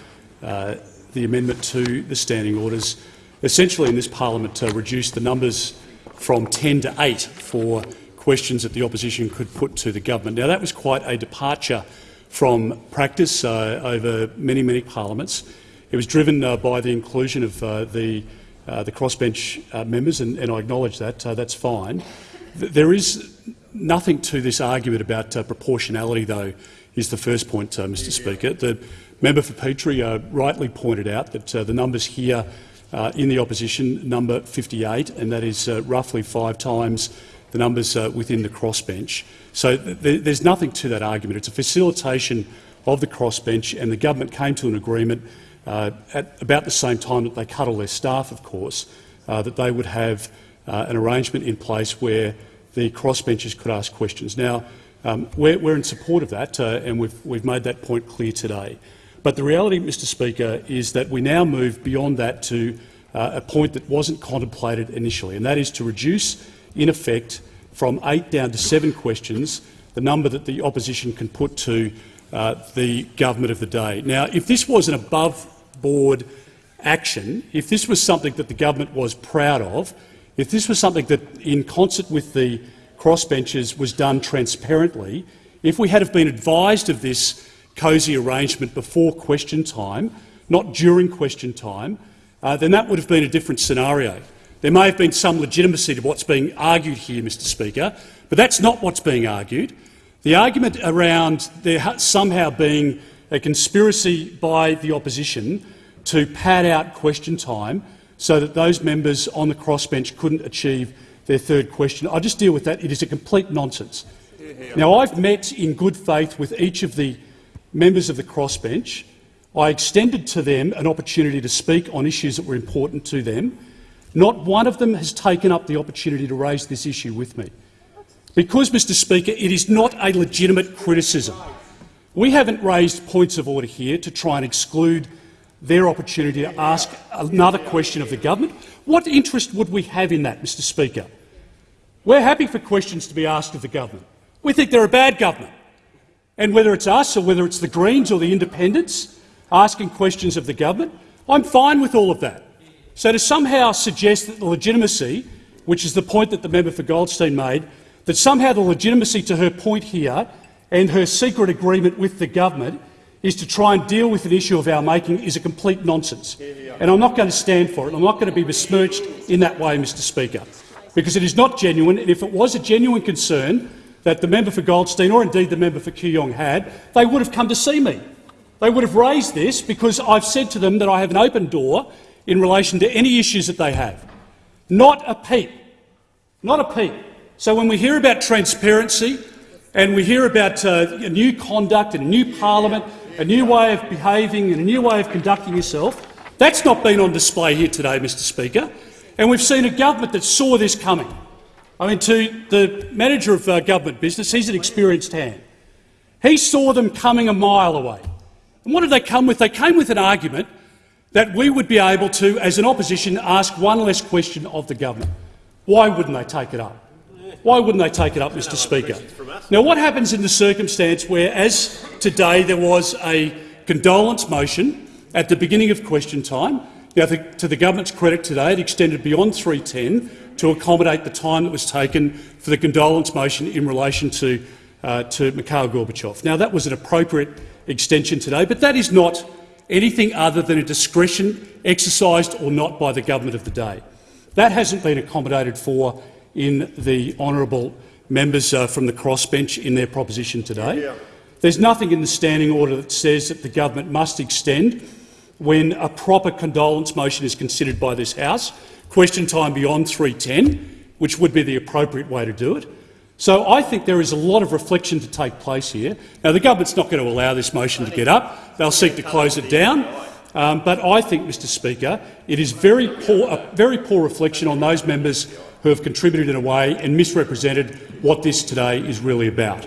uh, the amendment to the standing orders, essentially in this parliament reduced the numbers from 10 to 8 for questions that the opposition could put to the government. Now, that was quite a departure from practice uh, over many, many parliaments. It was driven uh, by the inclusion of uh, the, uh, the crossbench uh, members, and, and, I acknowledge that. Uh, that's fine. There is nothing to this argument about proportionality, though, is the first point, Mr Speaker. The member for Petrie rightly pointed out that the numbers here in the opposition number 58, and that is roughly five times the numbers uh, within the crossbench. So th there's nothing to that argument. It's a facilitation of the crossbench, and the government came to an agreement uh, at about the same time that they cut all their staff, of course, uh, that they would have uh, an arrangement in place where the crossbenchers could ask questions. Now, um, we're, we're, in support of that, uh, and we've, we've made that point clear today. But the reality, Mr Speaker, is that we now move beyond that to uh, a point that wasn't contemplated initially, and that is to reduce in effect, from eight down to seven questions, the number that the opposition can put to uh, the government of the day. Now, if this was an above-board action, if this was something that the government was proud of, if this was something that, in concert with the crossbenchers, was done transparently, if we had have been advised of this cosy arrangement before question time, not during question time, uh, then that would have been a different scenario. There may have been some legitimacy to what's being argued here, Mr Speaker, but that's not what's being argued. The argument around there somehow being a conspiracy by the opposition to pad out question time so that those members on the crossbench couldn't achieve their third question. I just deal with that. It is a complete nonsense. Now, I've met in good faith with each of the members of the crossbench. I extended to them an opportunity to speak on issues that were important to them. Not one of them has taken up the opportunity to raise this issue with me. Because, Mr Speaker, it is not a legitimate criticism. We haven't raised points of order here to try and exclude their opportunity to ask another question of the government. What interest would we have in that, Mr Speaker? We're happy for questions to be asked of the government. We think they're a bad government. And whether it's us or whether it's the Greens or the Independents asking questions of the government, I'm fine with all of that. So to somehow suggest that the legitimacy, which is the point that the member for Goldstein made, that somehow the legitimacy to her point here and her secret agreement with the government is to try and deal with an issue of our making is a complete nonsense. And I'm not going to stand for it. I'm not going to be besmirched in that way, Mr Speaker, because it is not genuine. And if it was a genuine concern that the member for Goldstein or indeed the member for Kooyong had, they would have come to see me. They would have raised this because I've said to them that I have an open door in relation to any issues that they have. Not a peep. Not a peep. So when we hear about transparency and we hear about uh, a new conduct a new parliament, a new way of behaving and a new way of conducting yourself, that's not been on display here today, Mr Speaker. And we've seen a government that saw this coming. I mean, to the manager of uh, government business, he's an experienced hand. He saw them coming a mile away. And what did they come with? They came with an argument that we would be able to, as an opposition, ask one less question of the government. Why wouldn't they take it up? Why wouldn't they take it up, Mr Speaker? Now, what happens in the circumstance where, as today, there was a condolence motion at the beginning of question time? Now, to the government's credit today, it extended beyond 310 to accommodate the time that was taken for the condolence motion in relation to, uh, to Mikhail Gorbachev. Now, that was an appropriate extension today, but that is not anything other than a discretion exercised or not by the government of the day. That hasn't been accommodated for in the honourable members uh, from the crossbench in their proposition today. Yeah. There's nothing in the standing order that says that the government must extend when a proper condolence motion is considered by this House, question time beyond 310, which would be the appropriate way to do it. So I think there is a lot of reflection to take place here. Now, the government's not going to allow this motion to get up. They'll seek to close it down. Um, but I think, Mr Speaker, it is very poor, a very poor reflection on those members who have contributed in a way and misrepresented what this today is really about.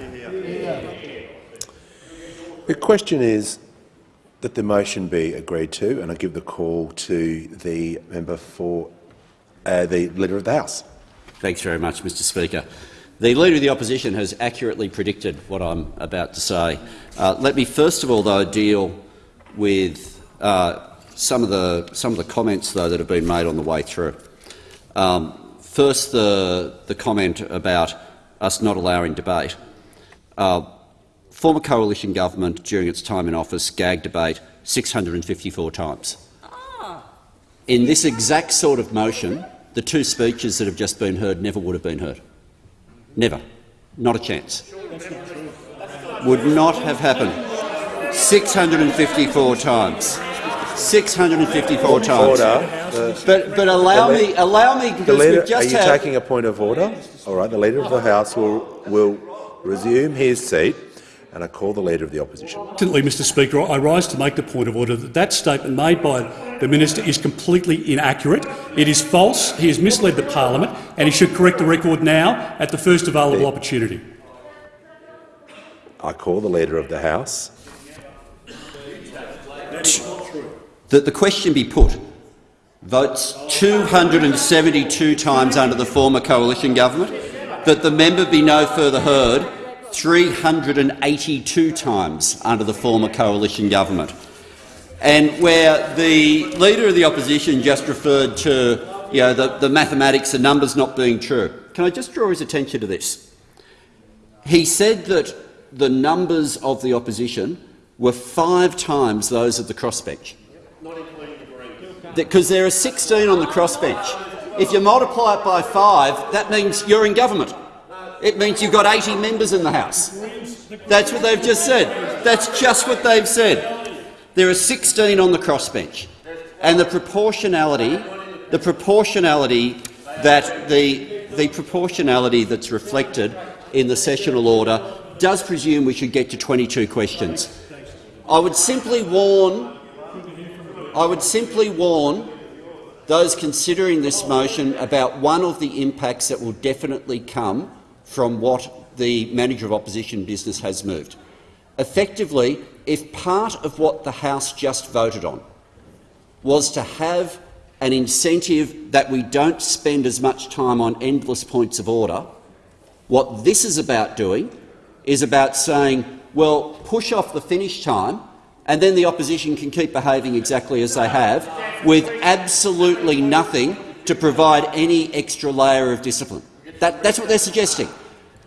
The question is that the motion be agreed to, and I give the call to the member for uh, the Leader of the House. Thanks very much, Mr Speaker. The Leader of the Opposition has accurately predicted what I'm about to say. Uh, let me first of all, though, deal with uh, some, of the, some of the comments though, that have been made on the way through. Um, first, the, the comment about us not allowing debate. Uh, former coalition government during its time in office gag debate 654 times. In this exact sort of motion, the two speeches that have just been heard never would have been heard. Never. Not a chance. Would not have happened. 654 times. 654 times. Order. But, but allow me, allow me, The because leader, we've are you had taking a point of order? All right. The leader of the House will will resume his seat, and I call the leader of the opposition. Instantly, Mr Speaker, I rise to make the point of order that that statement made by the minister is completely inaccurate. It is false. He has misled the parliament, and he should correct the record now at the first available opportunity. I call the leader of the House. That the question be put. Votes 272 times under the former coalition government. That the member be no further heard 382 times under the former coalition government. And where the Leader of the Opposition just referred to you know, the, the mathematics, and numbers not being true, can I just draw his attention to this? He said that the numbers of the opposition were five times those of the crossbench. Because there are 16 on the crossbench. If you multiply it by five, that means you're in government. It means you've got 80 members in the House. That's what they've just said. That's just what they've said. There are 16 on the crossbench, and the proportionality, the proportionality that the the proportionality that's reflected in the sessional order does presume we should get to 22 questions. I would simply warn. I would simply warn those considering this motion about one of the impacts that will definitely come from what the manager of opposition business has moved. Effectively, if part of what the House just voted on was to have an incentive that we don't spend as much time on endless points of order, what this is about doing is about saying, well, push off the finish time and then the opposition can keep behaving exactly as they have, with absolutely nothing to provide any extra layer of discipline. That, that's what they're suggesting.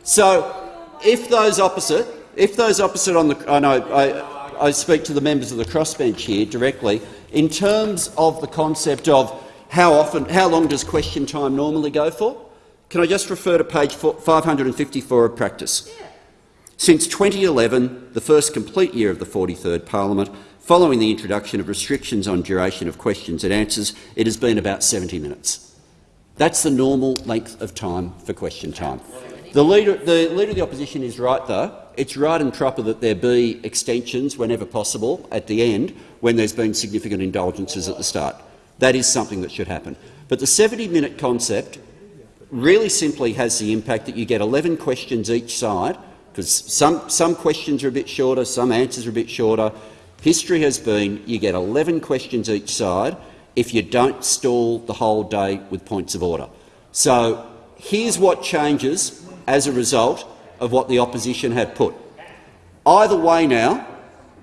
So, if those opposite, if those opposite on the, I know I, I speak to the members of the crossbench here directly, in terms of the concept of how often, how long does question time normally go for? Can I just refer to page 554 of practice? Since 2011, the first complete year of the 43rd Parliament, following the introduction of restrictions on duration of questions and answers, it has been about 70 minutes. That's the normal length of time for question time. The leader, the leader of the opposition is right, though. It's right and proper that there be extensions whenever possible at the end when there's been significant indulgences at the start. That is something that should happen. But the 70-minute concept really simply has the impact that you get 11 questions each side, because some, some questions are a bit shorter, some answers are a bit shorter. History has been you get 11 questions each side if you don't stall the whole day with points of order. So here's what changes as a result of what the opposition had put. Either way now,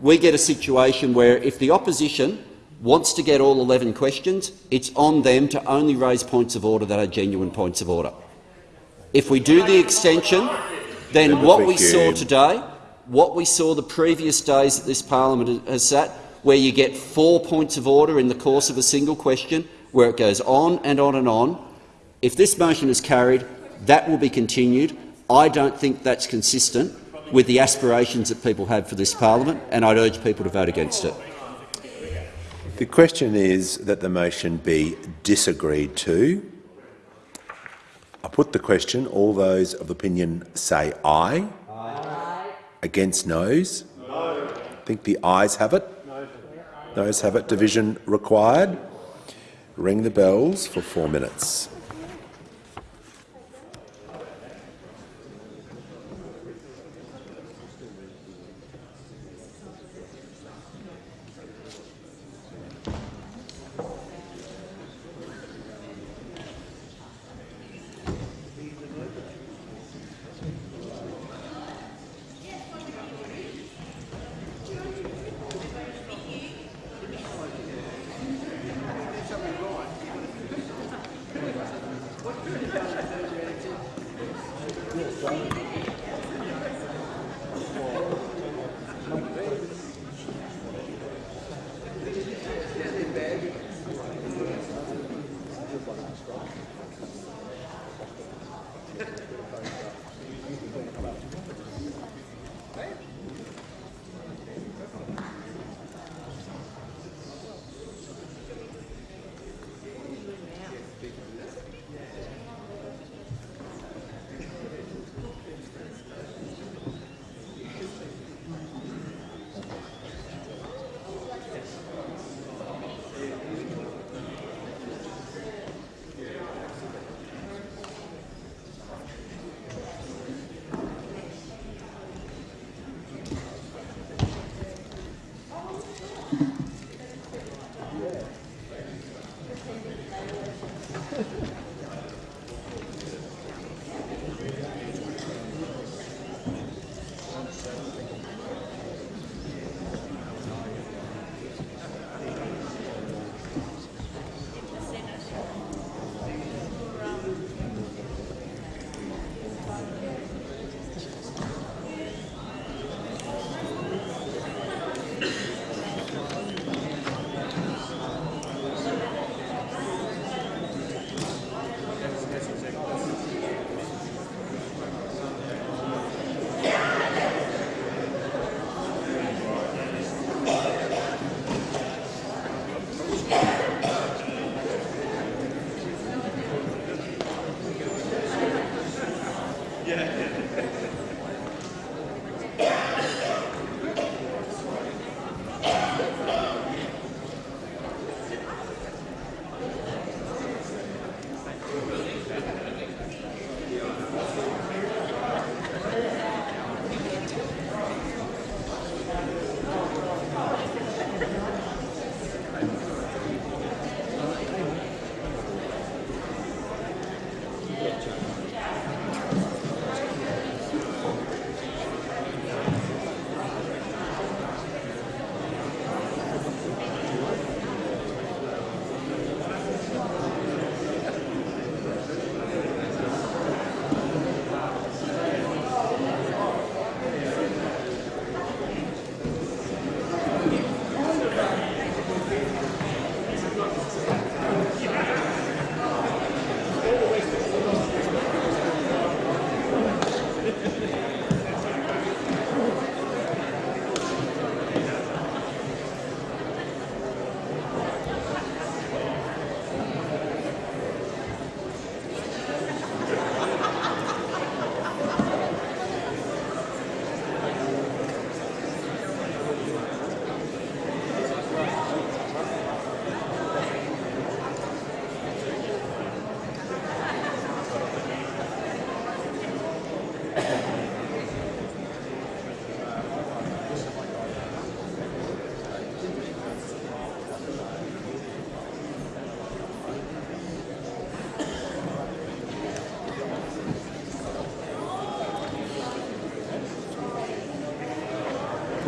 we get a situation where if the opposition wants to get all 11 questions, it's on them to only raise points of order that are genuine points of order. If we do the extension, then what we saw today, what we saw the previous days that this parliament has sat, where you get four points of order in the course of a single question, where it goes on and on and on, if this motion is carried, that will be continued. I don't think that's consistent with the aspirations that people have for this parliament, and I'd urge people to vote against it. The question is that the motion be disagreed to. I put the question. All those of opinion say aye. aye. Against noes? No. I think the ayes have it. No. Those have it. Division required. Ring the bells for four minutes.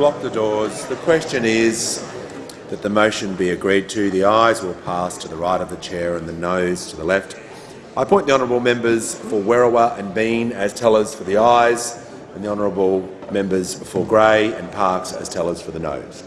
Block the doors. The question is that the motion be agreed to. The ayes will pass to the right of the chair and the noes to the left. I appoint the honourable members for Werriwa and Bean as tellers for the ayes and the honourable members for Grey and Parkes as tellers for the noes.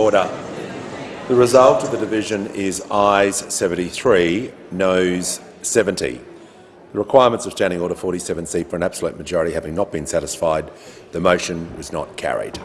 Order. The result of the division is ayes 73, noes 70. The requirements of Standing Order 47C for an absolute majority having not been satisfied, the motion was not carried.